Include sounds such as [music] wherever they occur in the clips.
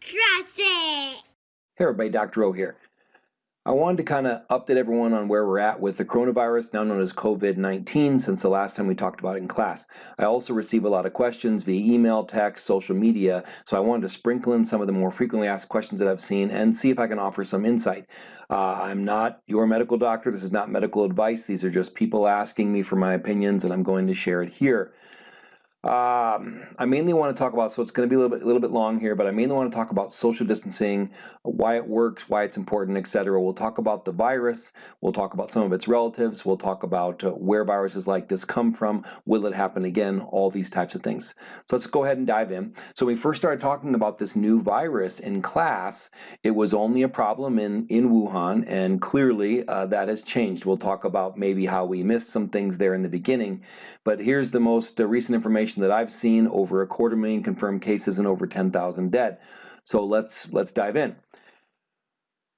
Trust it! Hey everybody, Dr. O here. I wanted to kind of update everyone on where we're at with the coronavirus, now known as COVID-19, since the last time we talked about it in class. I also receive a lot of questions via email, text, social media, so I wanted to sprinkle in some of the more frequently asked questions that I've seen and see if I can offer some insight. Uh, I'm not your medical doctor, this is not medical advice, these are just people asking me for my opinions and I'm going to share it here. Um, I mainly want to talk about, so it's going to be a little bit, little bit long here, but I mainly want to talk about social distancing, why it works, why it's important, etc. We'll talk about the virus, we'll talk about some of its relatives, we'll talk about uh, where viruses like this come from, will it happen again, all these types of things. So let's go ahead and dive in. So when we first started talking about this new virus in class, it was only a problem in, in Wuhan, and clearly uh, that has changed. We'll talk about maybe how we missed some things there in the beginning, but here's the most uh, recent information that I've seen, over a quarter million confirmed cases and over 10,000 dead. So let's, let's dive in.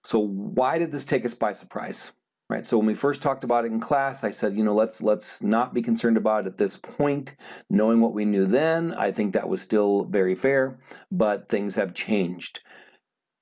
So why did this take us by surprise? Right, so when we first talked about it in class, I said, you know, let's let's not be concerned about it at this point. Knowing what we knew then, I think that was still very fair, but things have changed.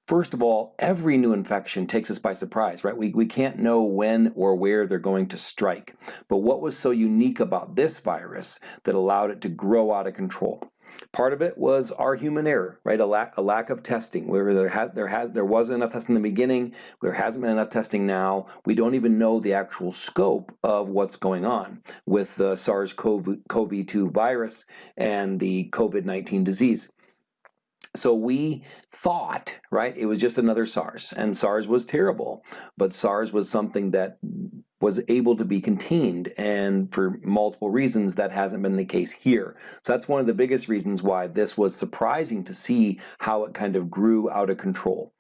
First of all, every new infection takes us by surprise, right? We, we can't know when or where they're going to strike. But what was so unique about this virus that allowed it to grow out of control? Part of it was our human error, right? A lack, a lack of testing. Where there had there had there wasn't enough testing in the beginning, there hasn't been enough testing now. We don't even know the actual scope of what's going on with the SARS-CoV-2 virus and the COVID-19 disease. So we thought, right, it was just another SARS, and SARS was terrible, but SARS was something that was able to be contained, and for multiple reasons that hasn't been the case here. So that's one of the biggest reasons why this was surprising to see how it kind of grew out of control.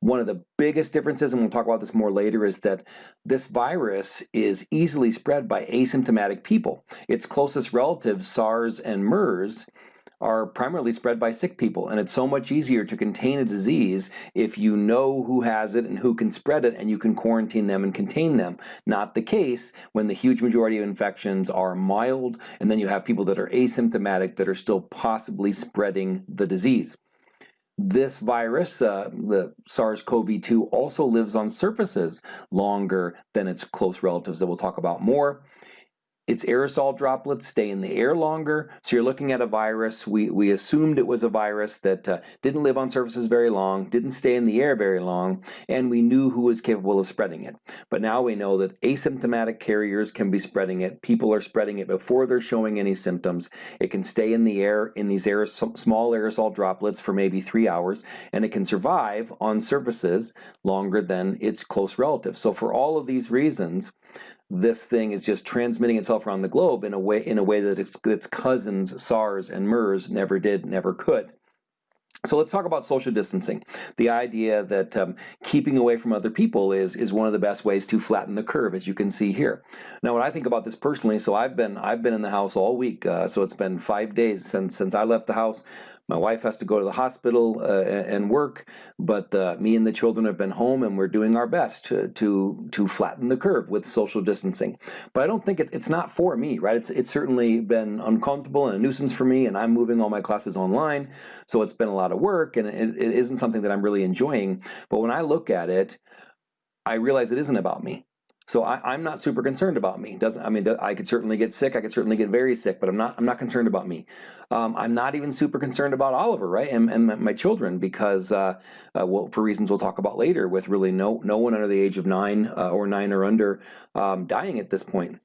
One of the biggest differences, and we'll talk about this more later, is that this virus is easily spread by asymptomatic people. Its closest relatives, SARS and MERS, are primarily spread by sick people. And it's so much easier to contain a disease if you know who has it and who can spread it and you can quarantine them and contain them. Not the case when the huge majority of infections are mild and then you have people that are asymptomatic that are still possibly spreading the disease. This virus, uh, the SARS-CoV-2, also lives on surfaces longer than its close relatives that we'll talk about more. Its aerosol droplets stay in the air longer, so you're looking at a virus. We, we assumed it was a virus that uh, didn't live on surfaces very long, didn't stay in the air very long, and we knew who was capable of spreading it. But now we know that asymptomatic carriers can be spreading it. People are spreading it before they're showing any symptoms. It can stay in the air in these aerosol, small aerosol droplets for maybe three hours, and it can survive on surfaces longer than its close relatives. So for all of these reasons, this thing is just transmitting itself around the globe in a way in a way that its, its cousins SARS and MERS never did, never could. So let's talk about social distancing. The idea that um, keeping away from other people is is one of the best ways to flatten the curve, as you can see here. Now, when I think about this personally, so I've been I've been in the house all week. Uh, so it's been five days since since I left the house. My wife has to go to the hospital uh, and work, but uh, me and the children have been home and we're doing our best to, to, to flatten the curve with social distancing. But I don't think it, it's not for me, right? It's, it's certainly been uncomfortable and a nuisance for me and I'm moving all my classes online, so it's been a lot of work and it, it isn't something that I'm really enjoying. But when I look at it, I realize it isn't about me. So I, am not super concerned about me. Doesn't I mean I could certainly get sick. I could certainly get very sick, but I'm not I'm not concerned about me. Um, I'm not even super concerned about Oliver, right, and, and my children because uh, uh, well for reasons we'll talk about later, with really no no one under the age of nine uh, or nine or under um, dying at this point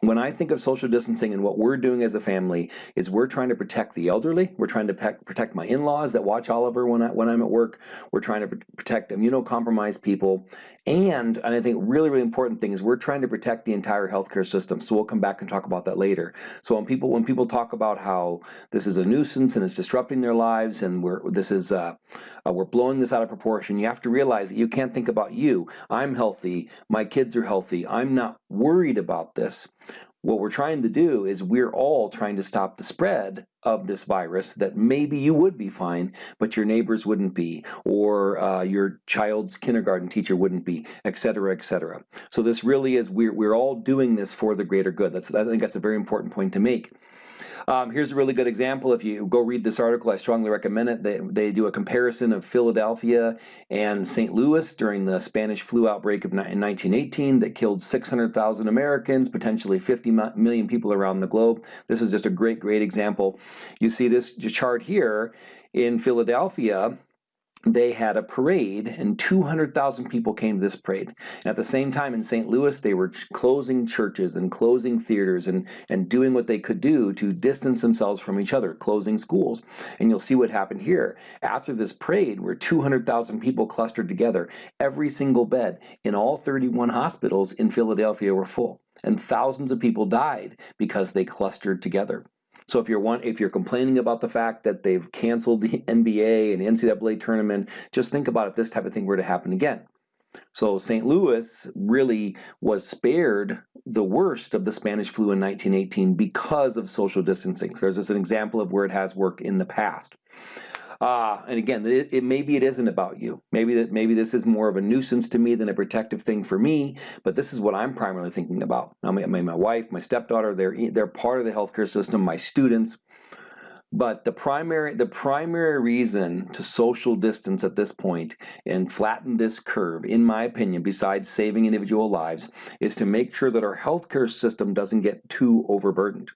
when I think of social distancing and what we're doing as a family is we're trying to protect the elderly. We're trying to protect my in-laws that watch Oliver when, I, when I'm at work. We're trying to protect immunocompromised people. And, and I think really, really important thing is we're trying to protect the entire healthcare system. So we'll come back and talk about that later. So when people when people talk about how this is a nuisance and it's disrupting their lives and we're this is uh, uh, we're blowing this out of proportion, you have to realize that you can't think about you. I'm healthy. My kids are healthy. I'm not worried about this. What we're trying to do is we're all trying to stop the spread of this virus that maybe you would be fine, but your neighbors wouldn't be, or uh, your child's kindergarten teacher wouldn't be, et cetera, et cetera. So this really is, we're, we're all doing this for the greater good. That's, I think that's a very important point to make. Um, here's a really good example. If you go read this article, I strongly recommend it. They, they do a comparison of Philadelphia and St. Louis during the Spanish flu outbreak of in 1918 that killed 600,000 Americans, potentially 50 million people around the globe. This is just a great, great example. You see this chart here in Philadelphia they had a parade and 200,000 people came to this parade. And at the same time in St. Louis, they were closing churches and closing theaters and, and doing what they could do to distance themselves from each other, closing schools. And you'll see what happened here. After this parade, where 200,000 people clustered together, every single bed in all 31 hospitals in Philadelphia were full. And thousands of people died because they clustered together. So if you're one, if you're complaining about the fact that they've canceled the [laughs] NBA and NCAA tournament, just think about if this type of thing were to happen again. So St. Louis really was spared the worst of the Spanish flu in 1918 because of social distancing. So there's just an example of where it has worked in the past. Uh, and again, it, it, maybe it isn't about you. Maybe that maybe this is more of a nuisance to me than a protective thing for me. But this is what I'm primarily thinking about. I mean, my, wife, my stepdaughter, they're they're part of the healthcare system. My students. But the primary the primary reason to social distance at this point and flatten this curve, in my opinion, besides saving individual lives, is to make sure that our healthcare system doesn't get too overburdened.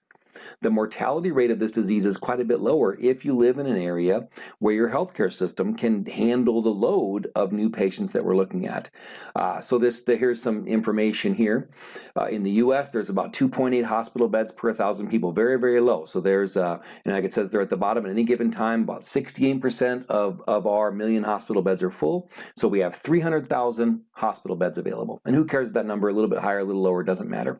The mortality rate of this disease is quite a bit lower if you live in an area where your healthcare system can handle the load of new patients that we're looking at. Uh, so this the, here's some information here. Uh, in the U.S., there's about 2.8 hospital beds per 1,000 people, very, very low. So there's, uh, and like it says there at the bottom, at any given time, about 68% of, of our million hospital beds are full. So we have 300,000 hospital beds available. And who cares if that number a little bit higher, a little lower, doesn't matter.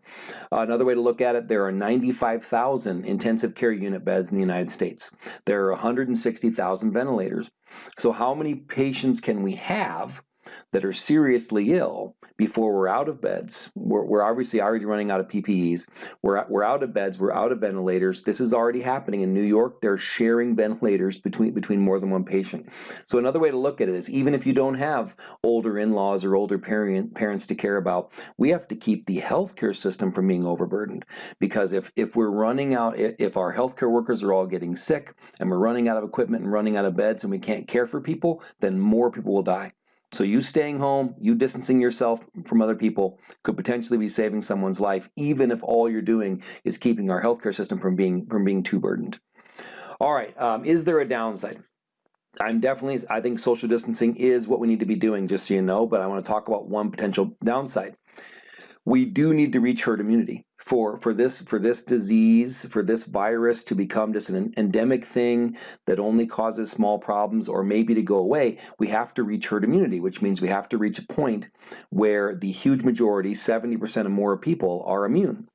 Uh, another way to look at it, there are 95,000 intensive care unit beds in the United States. There are 160,000 ventilators. So how many patients can we have that are seriously ill before we're out of beds. We're, we're obviously already running out of PPEs. We're, we're out of beds. We're out of ventilators. This is already happening in New York. They're sharing ventilators between, between more than one patient. So another way to look at it is even if you don't have older in-laws or older parent, parents to care about, we have to keep the healthcare system from being overburdened. Because if, if we're running out, if our healthcare workers are all getting sick and we're running out of equipment and running out of beds and we can't care for people, then more people will die. So you staying home, you distancing yourself from other people could potentially be saving someone's life, even if all you're doing is keeping our healthcare system from being from being too burdened. All right, um, is there a downside? I'm definitely, I think social distancing is what we need to be doing, just so you know, but I want to talk about one potential downside. We do need to reach herd immunity for for this for this disease for this virus to become just an endemic thing that only causes small problems or maybe to go away we have to reach herd immunity which means we have to reach a point where the huge majority 70% or more people are immune.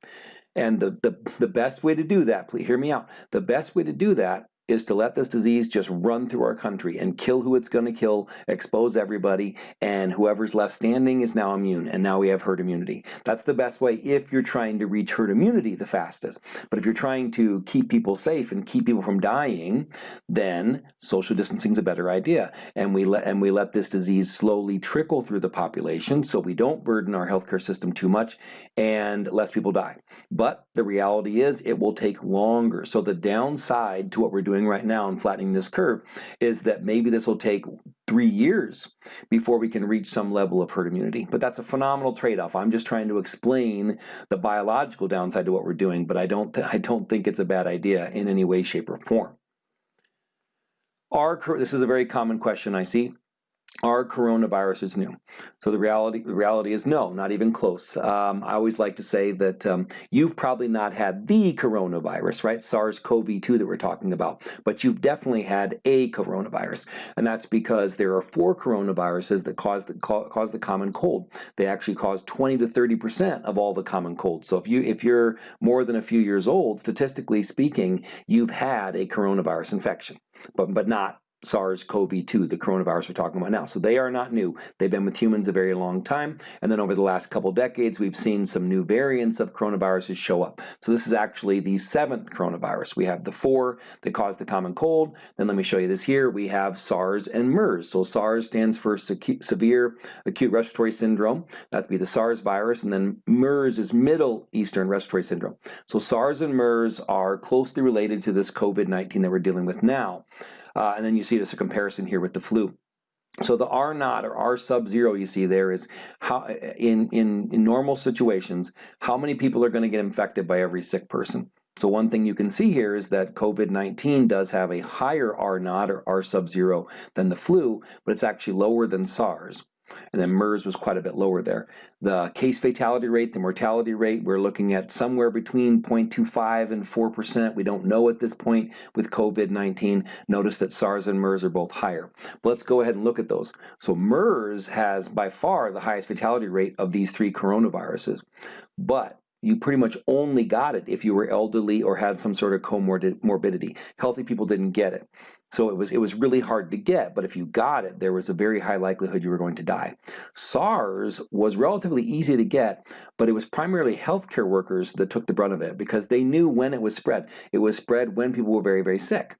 And the, the the best way to do that please hear me out the best way to do that is to let this disease just run through our country and kill who it's going to kill, expose everybody, and whoever's left standing is now immune, and now we have herd immunity. That's the best way if you're trying to reach herd immunity the fastest. But if you're trying to keep people safe and keep people from dying, then social distancing is a better idea. And we let and we let this disease slowly trickle through the population so we don't burden our healthcare system too much and less people die. But the reality is it will take longer. So the downside to what we're doing doing right now and flattening this curve is that maybe this will take three years before we can reach some level of herd immunity. But that's a phenomenal trade-off. I'm just trying to explain the biological downside to what we're doing, but I don't, I don't think it's a bad idea in any way, shape, or form. Are, this is a very common question I see are coronaviruses new? So the reality, the reality is no, not even close. Um, I always like to say that um, you've probably not had the coronavirus, right? SARS-CoV-2 that we're talking about, but you've definitely had a coronavirus, and that's because there are four coronaviruses that cause the cause the common cold. They actually cause 20 to 30 percent of all the common cold. So if you if you're more than a few years old, statistically speaking, you've had a coronavirus infection, but but not SARS-CoV-2, the coronavirus we're talking about now. So they are not new. They've been with humans a very long time, and then over the last couple decades, we've seen some new variants of coronaviruses show up. So this is actually the seventh coronavirus. We have the four that cause the common cold. Then let me show you this here. We have SARS and MERS. So SARS stands for severe acute respiratory syndrome. That'd be the SARS virus, and then MERS is Middle Eastern Respiratory Syndrome. So SARS and MERS are closely related to this COVID-19 that we're dealing with now. Uh, and then you see just a comparison here with the flu. So the R naught or R sub zero you see there is how in, in, in normal situations, how many people are going to get infected by every sick person. So one thing you can see here is that COVID-19 does have a higher R naught or R sub zero than the flu, but it's actually lower than SARS. And then MERS was quite a bit lower there. The case fatality rate, the mortality rate, we're looking at somewhere between 0.25 and 4%. We don't know at this point with COVID-19. Notice that SARS and MERS are both higher. But let's go ahead and look at those. So MERS has by far the highest fatality rate of these three coronaviruses. But you pretty much only got it if you were elderly or had some sort of comorbidity. Healthy people didn't get it. So it was, it was really hard to get, but if you got it, there was a very high likelihood you were going to die. SARS was relatively easy to get, but it was primarily healthcare workers that took the brunt of it because they knew when it was spread. It was spread when people were very, very sick.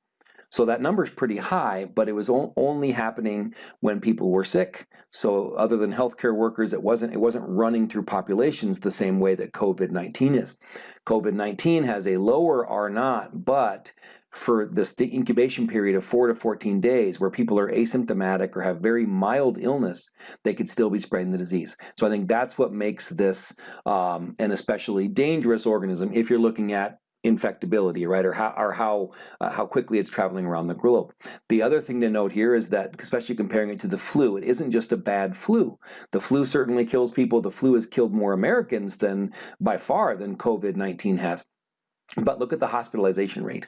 So that number is pretty high, but it was only happening when people were sick. So other than healthcare workers, it wasn't it wasn't running through populations the same way that COVID-19 is. COVID-19 has a lower R naught, but for this incubation period of 4 to 14 days where people are asymptomatic or have very mild illness, they could still be spreading the disease. So I think that's what makes this um, an especially dangerous organism if you're looking at infectability, right, or how or how uh, how quickly it's traveling around the globe. The other thing to note here is that, especially comparing it to the flu, it isn't just a bad flu. The flu certainly kills people. The flu has killed more Americans than by far than COVID-19 has. But look at the hospitalization rate.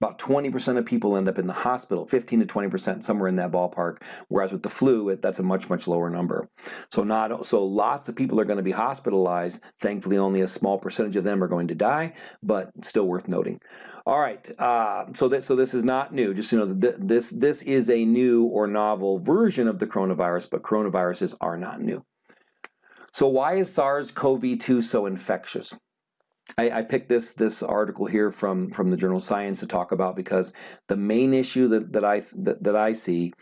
About 20% of people end up in the hospital, 15 to 20%, somewhere in that ballpark. Whereas with the flu, it, that's a much, much lower number. So not so lots of people are going to be hospitalized. Thankfully, only a small percentage of them are going to die, but still worth noting. All right, uh, so that so this is not new. Just you know, th this this is a new or novel version of the coronavirus, but coronaviruses are not new. So why is SARS-CoV-2 so infectious? I, I, picked this this article here from from the journal Science to talk about because the main issue that, that I that, that I see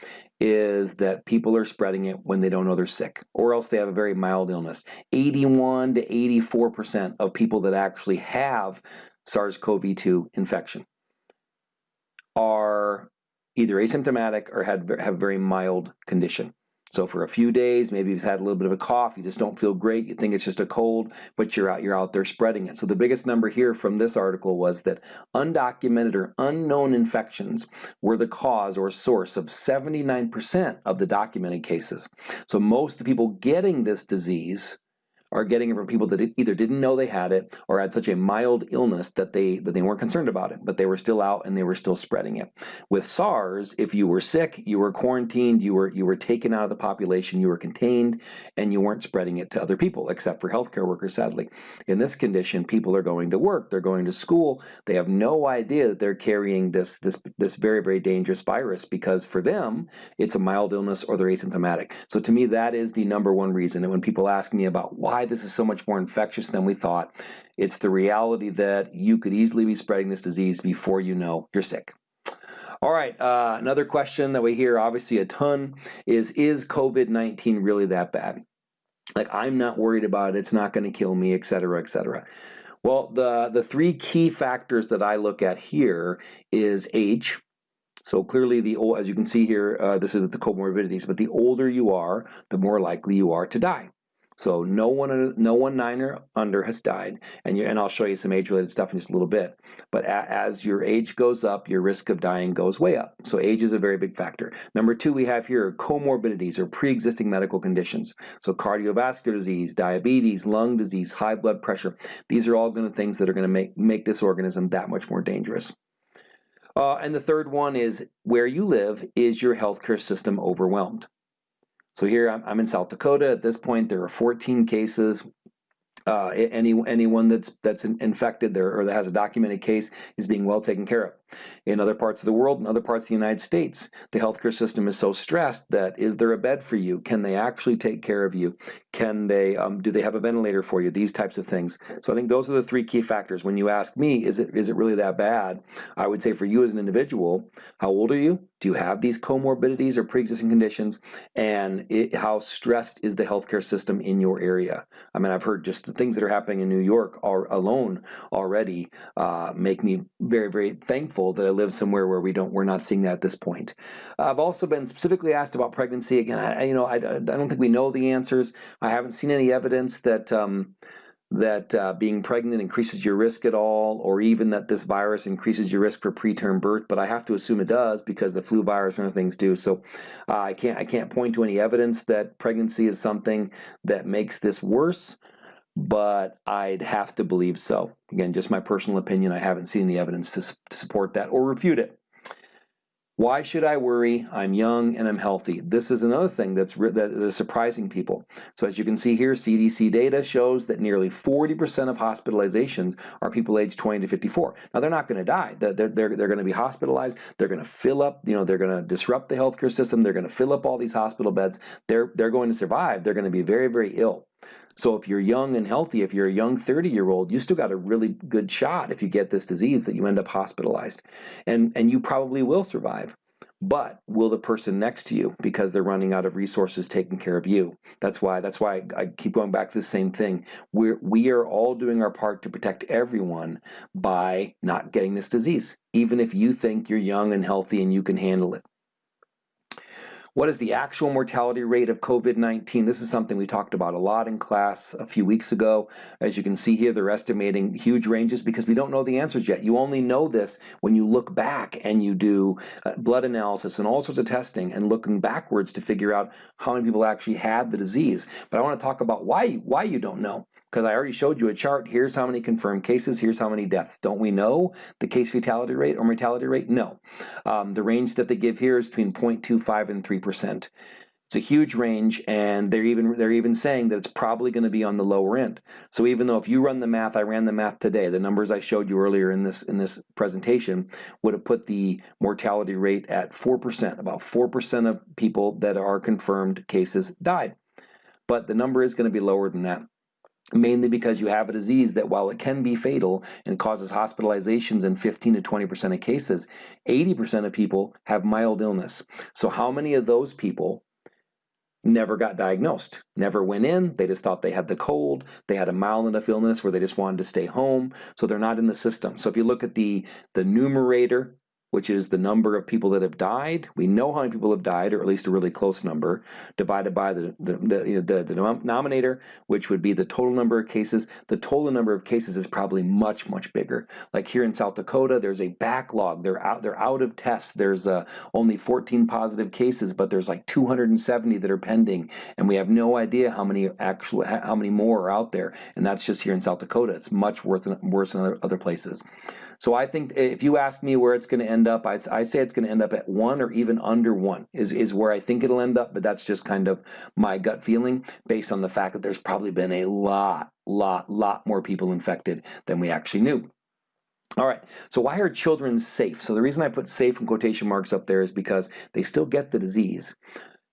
is that people are spreading it when they don't know they're sick or else they have a very mild illness. 81 to 84 percent of people that actually have SARS-CoV-2 infection are either asymptomatic or had have very mild condition. So for a few days, maybe you've had a little bit of a cough, you just don't feel great, you think it's just a cold, but you're out, you're out there spreading it. So the biggest number here from this article was that undocumented or unknown infections were the cause or source of 79% of the documented cases. So most of the people getting this disease are getting it from people that either didn't know they had it or had such a mild illness that they that they weren't concerned about it, but they were still out and they were still spreading it. With SARS, if you were sick, you were quarantined, you were you were taken out of the population, you were contained, and you weren't spreading it to other people, except for healthcare workers, sadly. In this condition, people are going to work, they're going to school, they have no idea that they're carrying this this this very, very dangerous virus because for them, it's a mild illness or they're asymptomatic. So to me, that is the number one reason. And when people ask me about why why this is so much more infectious than we thought. It's the reality that you could easily be spreading this disease before you know you're sick. All right, uh, another question that we hear obviously a ton is, is COVID-19 really that bad? Like, I'm not worried about it, it's not gonna kill me, et cetera, et cetera. Well, the, the three key factors that I look at here is age, so clearly, the as you can see here, uh, this is the comorbidities, but the older you are, the more likely you are to die. So no one, no one nine or under has died, and you, and I'll show you some age-related stuff in just a little bit. But a, as your age goes up, your risk of dying goes way up. So age is a very big factor. Number two, we have here comorbidities or pre-existing medical conditions. So cardiovascular disease, diabetes, lung disease, high blood pressure. These are all going to things that are going to make make this organism that much more dangerous. Uh, and the third one is where you live, is your healthcare system overwhelmed? So here I'm, I'm in South Dakota. At this point, there are 14 cases. Uh, any anyone that's that's infected there or that has a documented case is being well taken care of. In other parts of the world, in other parts of the United States, the healthcare system is so stressed that is there a bed for you? Can they actually take care of you? Can they, um, do they have a ventilator for you? These types of things. So I think those are the three key factors. When you ask me, is it, is it really that bad? I would say for you as an individual, how old are you? Do you have these comorbidities or pre-existing conditions? And it, how stressed is the healthcare system in your area? I mean, I've heard just the things that are happening in New York are alone already uh, make me very, very thankful that I live somewhere where we don't, we're not seeing that at this point. I've also been specifically asked about pregnancy. Again, I, you know, I, I don't think we know the answers. I haven't seen any evidence that um, that uh, being pregnant increases your risk at all, or even that this virus increases your risk for preterm birth. But I have to assume it does because the flu virus and other things do. So uh, I can't I can't point to any evidence that pregnancy is something that makes this worse. But I'd have to believe so. Again, just my personal opinion. I haven't seen any evidence to, to support that or refute it. Why should I worry? I'm young and I'm healthy. This is another thing that's that is surprising people. So as you can see here, CDC data shows that nearly 40% of hospitalizations are people aged 20 to 54. Now they're not going to die. They're, they're, they're going to be hospitalized. They're going to fill up, you know, they're going to disrupt the healthcare system. They're going to fill up all these hospital beds. They're, they're going to survive. They're going to be very, very ill. So if you're young and healthy, if you're a young 30 year old, you still got a really good shot if you get this disease that you end up hospitalized. And, and you probably will survive. But will the person next to you, because they're running out of resources, taking care of you? That's why. That's why I keep going back to the same thing. We're we are all doing our part to protect everyone by not getting this disease, even if you think you're young and healthy and you can handle it. What is the actual mortality rate of COVID-19? This is something we talked about a lot in class a few weeks ago. As you can see here, they're estimating huge ranges because we don't know the answers yet. You only know this when you look back and you do uh, blood analysis and all sorts of testing and looking backwards to figure out how many people actually had the disease. But I want to talk about why, why you don't know because I already showed you a chart. Here's how many confirmed cases. Here's how many deaths. Don't we know the case fatality rate or mortality rate? No. Um, the range that they give here is between 0.25 and 3%. It's a huge range, and they're even they're even saying that it's probably going to be on the lower end. So even though if you run the math, I ran the math today, the numbers I showed you earlier in this in this presentation would have put the mortality rate at four percent. About four percent of people that are confirmed cases died, but the number is going to be lower than that mainly because you have a disease that while it can be fatal and causes hospitalizations in 15 to 20% of cases, 80% of people have mild illness. So how many of those people never got diagnosed, never went in, they just thought they had the cold, they had a mild enough illness where they just wanted to stay home, so they're not in the system. So if you look at the, the numerator which is the number of people that have died. We know how many people have died, or at least a really close number, divided by the, the, the, you know, the, the denominator, which would be the total number of cases. The total number of cases is probably much, much bigger. Like here in South Dakota, there's a backlog. They're out, they're out of tests. There's uh, only 14 positive cases, but there's like 270 that are pending, and we have no idea how many actually how many more are out there. And that's just here in South Dakota. It's much worse than, worse than other, other places. So I think if you ask me where it's going to end up, I, I say it's going to end up at one or even under one is, is where I think it'll end up, but that's just kind of my gut feeling based on the fact that there's probably been a lot, lot, lot more people infected than we actually knew. All right, so why are children safe? So the reason I put safe in quotation marks up there is because they still get the disease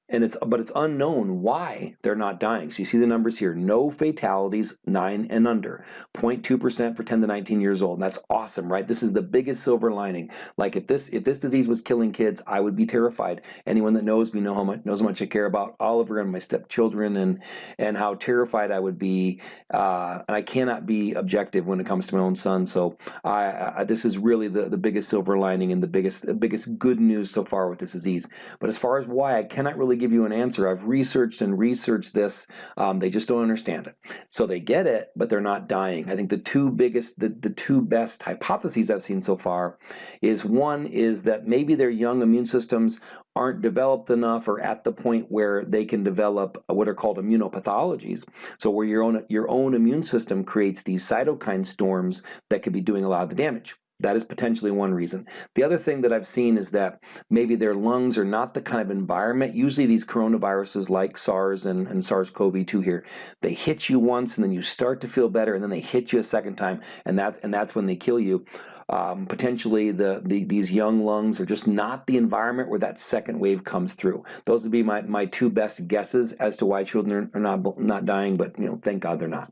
and it's but it's unknown why they're not dying. So you see the numbers here, no fatalities, nine and under, 0.2% for 10 to 19 years old. And that's awesome, right? This is the biggest silver lining. Like if this if this disease was killing kids, I would be terrified. Anyone that knows me know how much knows how much I care about Oliver and my stepchildren and and how terrified I would be. Uh, and I cannot be objective when it comes to my own son. So I, I, this is really the, the biggest silver lining and the biggest the biggest good news so far with this disease. But as far as why I cannot really really give you an answer. I've researched and researched this. Um, they just don't understand it. So they get it, but they're not dying. I think the two biggest, the, the two best hypotheses I've seen so far is one is that maybe their young immune systems aren't developed enough or at the point where they can develop what are called immunopathologies. So where your own, your own immune system creates these cytokine storms that could be doing a lot of the damage. That is potentially one reason. The other thing that I've seen is that maybe their lungs are not the kind of environment. Usually these coronaviruses like SARS and, and SARS-CoV-2 here, they hit you once and then you start to feel better and then they hit you a second time and that's, and that's when they kill you. Um, potentially the, the, these young lungs are just not the environment where that second wave comes through. Those would be my, my two best guesses as to why children are, not, not dying, but you know, thank God they're not.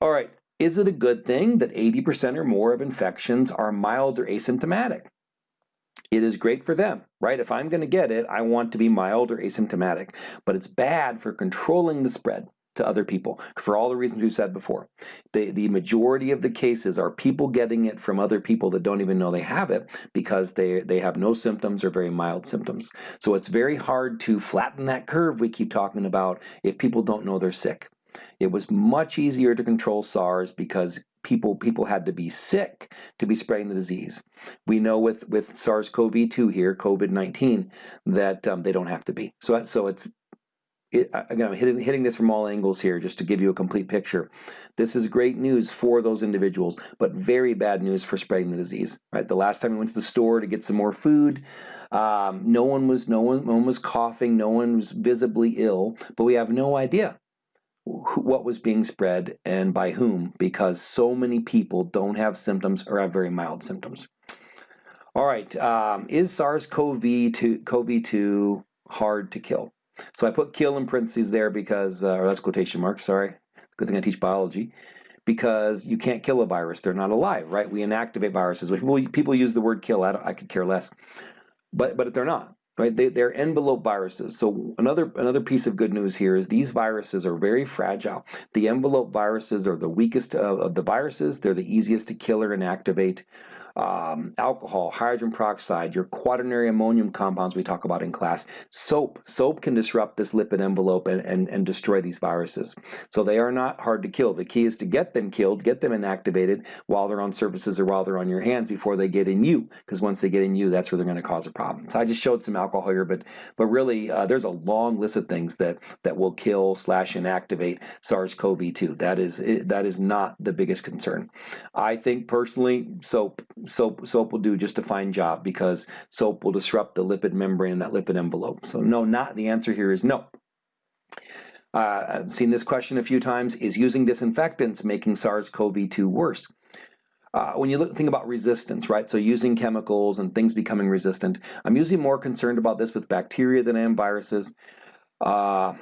All right, is it a good thing that 80% or more of infections are mild or asymptomatic? It is great for them, right? If I'm going to get it, I want to be mild or asymptomatic. But it's bad for controlling the spread to other people for all the reasons we've said before. The, the majority of the cases are people getting it from other people that don't even know they have it because they, they have no symptoms or very mild symptoms. So it's very hard to flatten that curve we keep talking about if people don't know they're sick. It was much easier to control SARS because people people had to be sick to be spreading the disease. We know with with SARS-CoV-2 here, COVID-19, that um, they don't have to be. So so it's it, again, I'm hitting, hitting this from all angles here just to give you a complete picture. This is great news for those individuals, but very bad news for spreading the disease. Right? The last time we went to the store to get some more food, um, no one was no one, no one was coughing, no one was visibly ill, but we have no idea what was being spread and by whom because so many people don't have symptoms or have very mild symptoms. All right, um, is SARS-CoV-2 CoV-2 hard to kill? So I put kill in parentheses there because, uh, or that's quotation marks, sorry. Good thing I teach biology. Because you can't kill a virus, they're not alive, right? We inactivate viruses. People, people use the word kill, I, I could care less. But, but they're not right? They, they're envelope viruses. So another another piece of good news here is these viruses are very fragile. The envelope viruses are the weakest of, of the viruses. They're the easiest to kill or inactivate um, alcohol, hydrogen peroxide, your quaternary ammonium compounds we talk about in class, soap. Soap can disrupt this lipid envelope and, and, and destroy these viruses. So they are not hard to kill. The key is to get them killed, get them inactivated while they're on surfaces or while they're on your hands before they get in you, because once they get in you, that's where they're going to cause a problem. So I just showed some alcohol here, but but really uh, there's a long list of things that that will kill slash inactivate SARS-CoV-2. That is that is not the biggest concern. I think personally, soap soap soap will do just a fine job because soap will disrupt the lipid membrane and that lipid envelope. So no, not the answer here is no. Uh, I've seen this question a few times. Is using disinfectants making SARS-CoV-2 worse? Uh, when you look, think about resistance, right? So using chemicals and things becoming resistant, I'm usually more concerned about this with bacteria than I am viruses. Uh,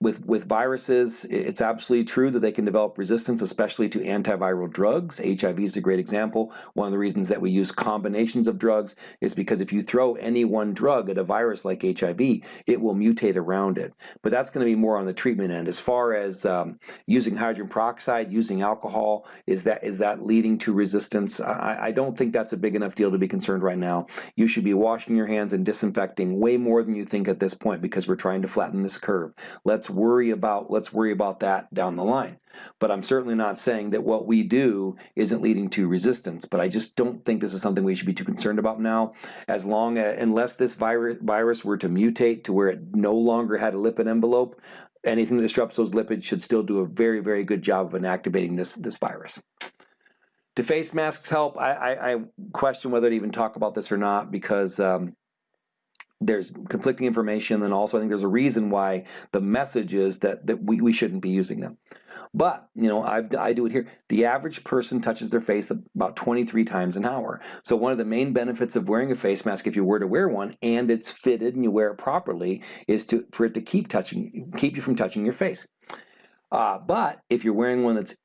with, with viruses, it's absolutely true that they can develop resistance, especially to antiviral drugs. HIV is a great example. One of the reasons that we use combinations of drugs is because if you throw any one drug at a virus like HIV, it will mutate around it. But that's going to be more on the treatment end. As far as um, using hydrogen peroxide, using alcohol, is that is that leading to resistance? I, I don't think that's a big enough deal to be concerned right now. You should be washing your hands and disinfecting way more than you think at this point because we're trying to flatten this curve. Let's let's worry about let's worry about that down the line. But I'm certainly not saying that what we do isn't leading to resistance. But I just don't think this is something we should be too concerned about now. As long as unless this virus virus were to mutate to where it no longer had a lipid envelope, anything that disrupts those lipids should still do a very very good job of inactivating this this virus. Do face masks help? I, I, I question whether to even talk about this or not because um, there's conflicting information and also I think there's a reason why the message is that, that we, we shouldn't be using them. But, you know, I've, I do it here. The average person touches their face about 23 times an hour. So one of the main benefits of wearing a face mask, if you were to wear one and it's fitted and you wear it properly, is to for it to keep touching, keep you from touching your face. Uh, but if you're wearing one that's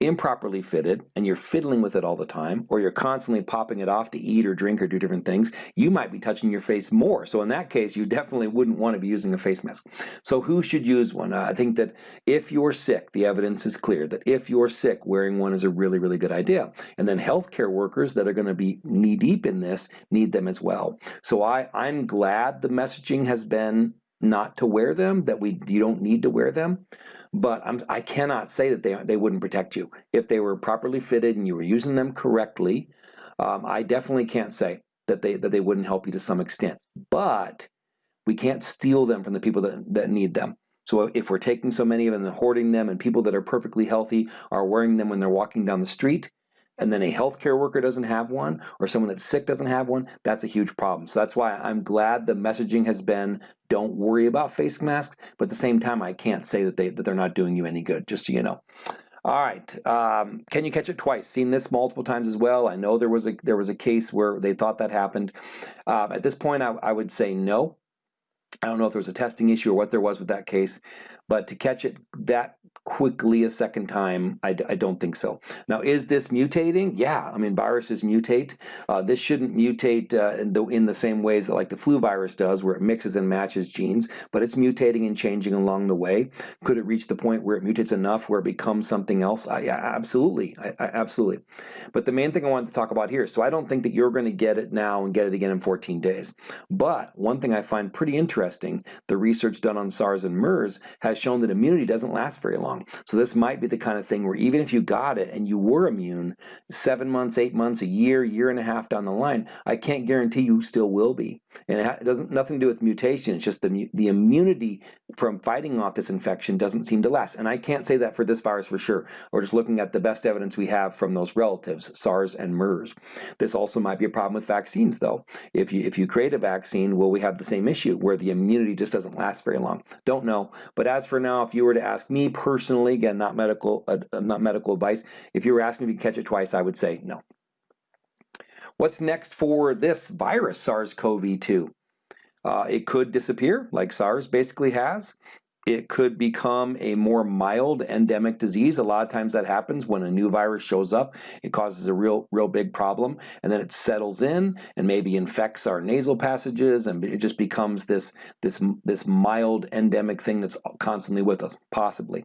improperly fitted and you're fiddling with it all the time or you're constantly popping it off to eat or drink or do different things, you might be touching your face more. So in that case, you definitely wouldn't want to be using a face mask. So who should use one? I think that if you're sick, the evidence is clear that if you're sick, wearing one is a really, really good idea. And then healthcare workers that are going to be knee deep in this need them as well. So I, I'm glad the messaging has been not to wear them, that we you don't need to wear them. But I'm, I cannot say that they, they wouldn't protect you. If they were properly fitted and you were using them correctly, um, I definitely can't say that they, that they wouldn't help you to some extent. But we can't steal them from the people that, that need them. So if we're taking so many of them and hoarding them and people that are perfectly healthy are wearing them when they're walking down the street, and then a healthcare worker doesn't have one, or someone that's sick doesn't have one, that's a huge problem. So that's why I'm glad the messaging has been don't worry about face masks, but at the same time, I can't say that, they, that they're not doing you any good, just so you know. All right, um, can you catch it twice? Seen this multiple times as well. I know there was a there was a case where they thought that happened. Uh, at this point, I, I would say no. I don't know if there was a testing issue or what there was with that case, but to catch it that quickly a second time, I, I don't think so. Now, is this mutating? Yeah, I mean, viruses mutate. Uh, this shouldn't mutate uh, in, the, in the same ways that like the flu virus does, where it mixes and matches genes, but it's mutating and changing along the way. Could it reach the point where it mutates enough where it becomes something else? I, absolutely, I, I, absolutely. But the main thing I wanted to talk about here, so I don't think that you're going to get it now and get it again in 14 days. But one thing I find pretty interesting, the research done on SARS and MERS has shown that immunity doesn't last very long. So this might be the kind of thing where even if you got it and you were immune, seven months, eight months, a year, year and a half down the line, I can't guarantee you still will be. And it doesn't nothing to do with mutation. It's just the the immunity from fighting off this infection doesn't seem to last. And I can't say that for this virus for sure. We're just looking at the best evidence we have from those relatives, SARS and MERS. This also might be a problem with vaccines, though. If you if you create a vaccine, will we have the same issue where the immunity just doesn't last very long? Don't know. But as for now, if you were to ask me personally, again, not medical, uh, uh not medical advice, if you were asking me to catch it twice, I would say no. What's next for this virus, SARS-CoV-2? Uh, it could disappear, like SARS basically has. It could become a more mild endemic disease. A lot of times that happens when a new virus shows up. It causes a real, real big problem, and then it settles in and maybe infects our nasal passages, and it just becomes this, this, this mild endemic thing that's constantly with us, possibly.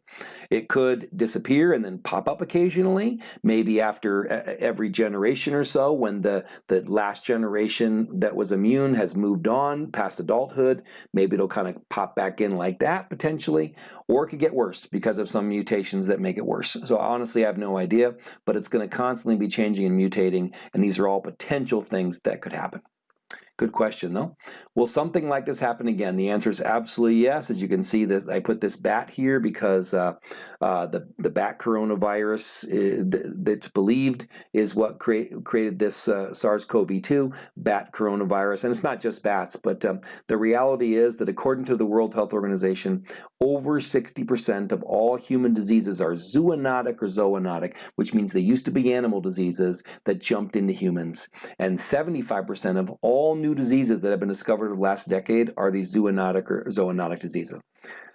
It could disappear and then pop up occasionally, maybe after every generation or so when the, the last generation that was immune has moved on past adulthood. Maybe it'll kind of pop back in like that, potentially potentially, or it could get worse because of some mutations that make it worse. So honestly, I have no idea, but it's going to constantly be changing and mutating, and these are all potential things that could happen. Good question, though. Will something like this happen again? The answer is absolutely yes. As you can see, that I put this bat here because uh, uh, the the bat coronavirus uh, that's believed is what create, created this uh, SARS-CoV-2 bat coronavirus, and it's not just bats. But um, the reality is that according to the World Health Organization, over 60% of all human diseases are zoonotic or zoonotic, which means they used to be animal diseases that jumped into humans, and 75% of all new diseases that have been discovered in the last decade are these zoonotic or zoonotic diseases.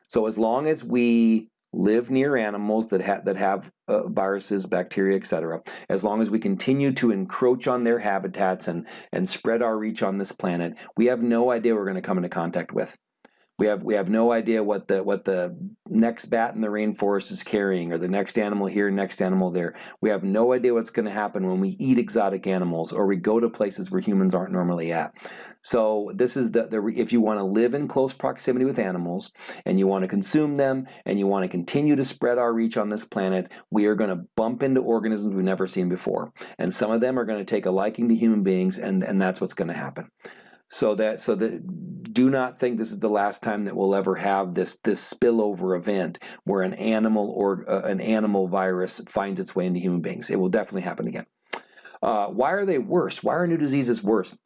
So as long as we live near animals that, ha that have uh, viruses, bacteria, etc., as long as we continue to encroach on their habitats and, and spread our reach on this planet, we have no idea we're going to come into contact with. We have we have no idea what the what the next bat in the rainforest is carrying, or the next animal here, next animal there. We have no idea what's going to happen when we eat exotic animals or we go to places where humans aren't normally at. So this is the, the if you want to live in close proximity with animals and you want to consume them and you want to continue to spread our reach on this planet, we are going to bump into organisms we've never seen before, and some of them are going to take a liking to human beings, and and that's what's going to happen. So that so that do not think this is the last time that we'll ever have this this spillover event where an animal or uh, an animal virus finds its way into human beings. It will definitely happen again. Uh, why are they worse? Why are new diseases worse?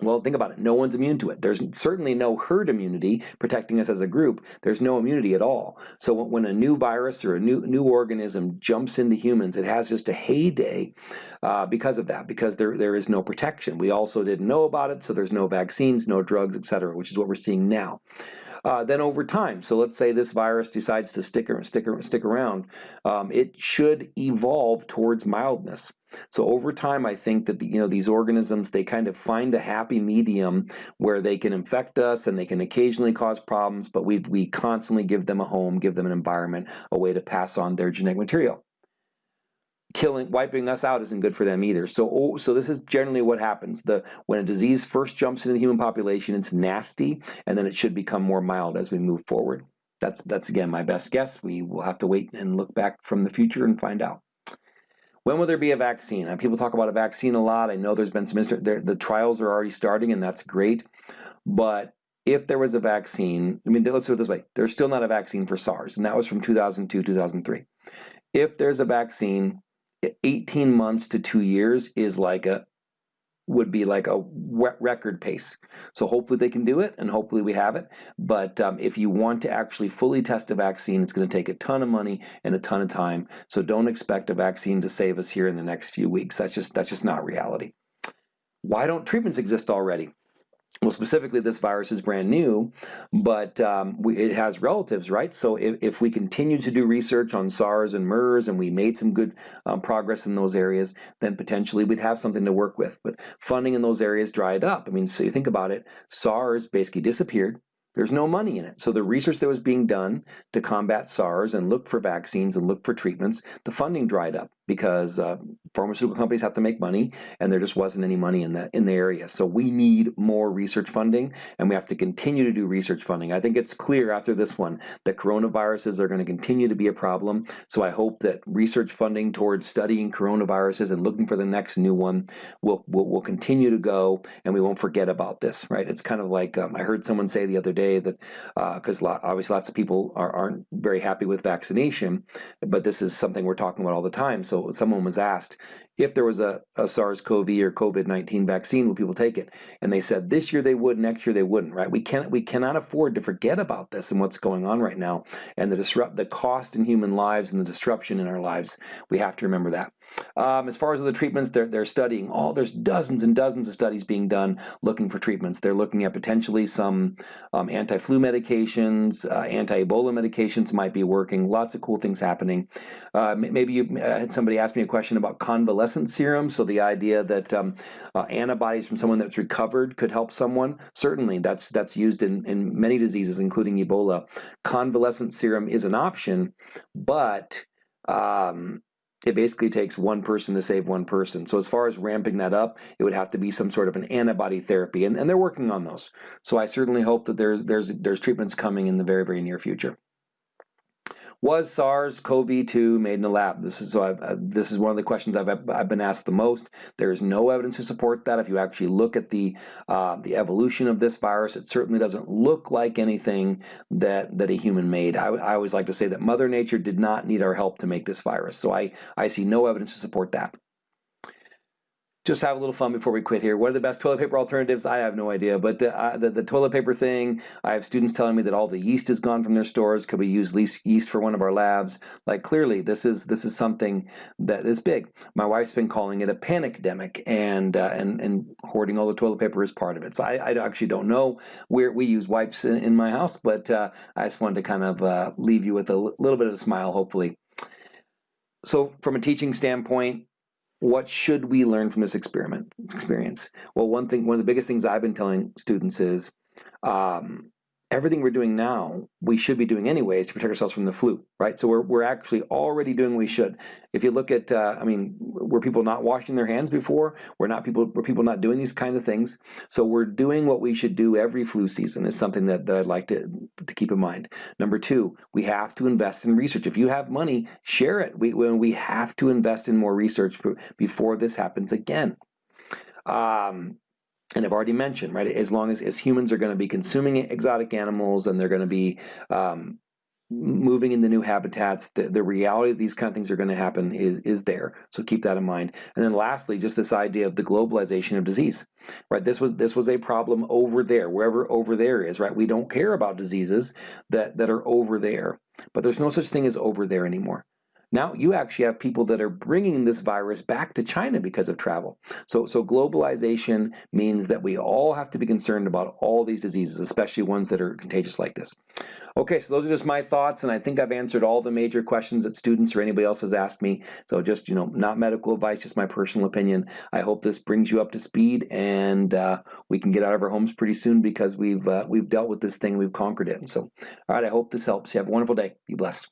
Well, think about it. No one's immune to it. There's certainly no herd immunity protecting us as a group. There's no immunity at all. So when a new virus or a new new organism jumps into humans, it has just a heyday uh, because of that, because there, there is no protection. We also didn't know about it, so there's no vaccines, no drugs, etc., which is what we're seeing now. Uh, then over time, so let's say this virus decides to stick, and stick, and stick around, um, it should evolve towards mildness. So over time, I think that the, you know these organisms they kind of find a happy medium where they can infect us and they can occasionally cause problems, but we we constantly give them a home, give them an environment, a way to pass on their genetic material. Killing, wiping us out isn't good for them either. So, oh, so this is generally what happens. The when a disease first jumps into the human population, it's nasty, and then it should become more mild as we move forward. That's that's again my best guess. We will have to wait and look back from the future and find out. When will there be a vaccine? And people talk about a vaccine a lot. I know there's been some, the trials are already starting and that's great. But if there was a vaccine, I mean, let's put it this way, there's still not a vaccine for SARS, and that was from 2002, 2003. If there's a vaccine, 18 months to two years is like a would be like a record pace. So hopefully they can do it and hopefully we have it. But um, if you want to actually fully test a vaccine, it's going to take a ton of money and a ton of time. So don't expect a vaccine to save us here in the next few weeks. That's just that's just not reality. Why don't treatments exist already? Well, specifically, this virus is brand new, but um, we, it has relatives, right? So if, if we continue to do research on SARS and MERS and we made some good um, progress in those areas, then potentially we'd have something to work with. But funding in those areas dried up. I mean, so you think about it, SARS basically disappeared. There's no money in it. So the research that was being done to combat SARS and look for vaccines and look for treatments, the funding dried up because uh, pharmaceutical companies have to make money and there just wasn't any money in that in the area. So we need more research funding and we have to continue to do research funding. I think it's clear after this one that coronaviruses are going to continue to be a problem. So I hope that research funding towards studying coronaviruses and looking for the next new one will, will, will continue to go and we won't forget about this, right? It's kind of like um, I heard someone say the other day that because uh, obviously lots of people are, aren't very happy with vaccination, but this is something we're talking about all the time. So someone was asked if there was a, a SARS-CoV or COVID-19 vaccine, would people take it? And they said this year they would, next year they wouldn't, right? We can't, we cannot afford to forget about this and what's going on right now and the disrupt, the cost in human lives and the disruption in our lives. We have to remember that. Um, as far as the treatments, they're, they're studying all, there's dozens and dozens of studies being done looking for treatments. They're looking at potentially some um, anti-flu medications, uh, anti-Ebola medications might be working, lots of cool things happening. Uh, maybe you uh, had somebody ask me a question about convalescent serum, so the idea that um, uh, antibodies from someone that's recovered could help someone. Certainly, that's, that's used in, in many diseases, including Ebola. Convalescent serum is an option, but um, it basically takes one person to save one person. So as far as ramping that up, it would have to be some sort of an antibody therapy, and, and they're working on those. So I certainly hope that there's there's there's treatments coming in the very very near future. Was SARS-CoV-2 made in a lab? This is uh, this is one of the questions I've I've been asked the most. There is no evidence to support that. If you actually look at the uh, the evolution of this virus, it certainly doesn't look like anything that that a human made. I, I always like to say that Mother Nature did not need our help to make this virus. So I I see no evidence to support that just have a little fun before we quit here. What are the best toilet paper alternatives? I have no idea, but the, uh, the, the, toilet paper thing, I have students telling me that all the yeast is gone from their stores. Could we use yeast for one of our labs? Like clearly, this is this is something that is big. My wife's been calling it a panic demic, and uh, and and hoarding all the toilet paper is part of it. So I, I actually don't know where we use wipes in, in my house, but uh, I just wanted to kind of uh, leave you with a little bit of a smile, hopefully. So from a teaching standpoint, what should we learn from this experiment experience? Well, one thing, one of the biggest things I've been telling students is um, everything we're doing now, we should be doing anyways to protect ourselves from the flu, right? So we're, we're actually already doing what we should. If you look at, uh, I mean, were people not washing their hands before? We're not people, were people not doing these kinds of things? So we're doing what we should do every flu season is something that, that I'd like to, to keep in mind. Number two, we have to invest in research. If you have money, share it. We, we have to invest in more research before this happens again. Um, and I've already mentioned, right, as long as, as humans are going to be consuming exotic animals and they're going to be um, moving the new habitats, the, the reality that these kind of things are going to happen is, is there. So keep that in mind. And then lastly, just this idea of the globalization of disease, right? This was this was a problem over there, wherever over there is, right? We don't care about diseases that, that are over there, but there's no such thing as over there anymore. Now you actually have people that are bringing this virus back to China because of travel. So, so globalization means that we all have to be concerned about all these diseases, especially ones that are contagious like this. Okay, so those are just my thoughts, and I think I've answered all the major questions that students or anybody else has asked me. So just, you know, not medical advice, just my personal opinion. I hope this brings you up to speed, and uh, we can get out of our homes pretty soon because we've uh, we've dealt with this thing, we've conquered it. And so, all right, I hope this helps. You have a wonderful day. Be blessed.